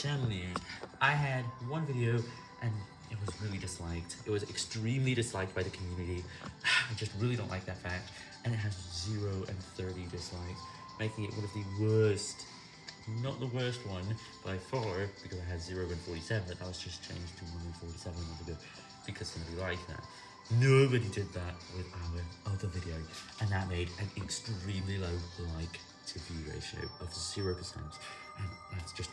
channel news. I had one video and it was really disliked. It was extremely disliked by the community. I just really don't like that fact. And it has 0 and 30 dislikes, making it one of the worst, not the worst one by far, because I had 0 and 47. But that was just changed to 1 and 47 months ago because somebody liked that. Nobody did that with our other video, and that made an extremely low like to view ratio of 0%, and that's just.